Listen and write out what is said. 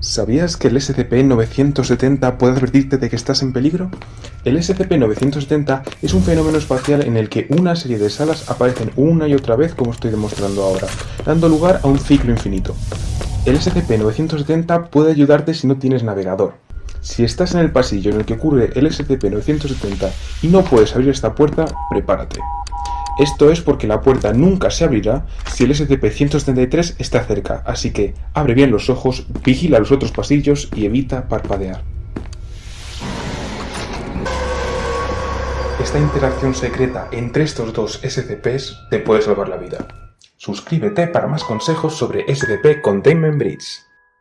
¿Sabías que el SCP-970 puede advertirte de que estás en peligro? El SCP-970 es un fenómeno espacial en el que una serie de salas aparecen una y otra vez como estoy demostrando ahora, dando lugar a un ciclo infinito. El SCP-970 puede ayudarte si no tienes navegador. Si estás en el pasillo en el que ocurre el SCP-970 y no puedes abrir esta puerta, prepárate. Esto es porque la puerta nunca se abrirá si el SCP-173 está cerca, así que abre bien los ojos, vigila los otros pasillos y evita parpadear. Esta interacción secreta entre estos dos SCPs te puede salvar la vida. Suscríbete para más consejos sobre SCP Containment Breach.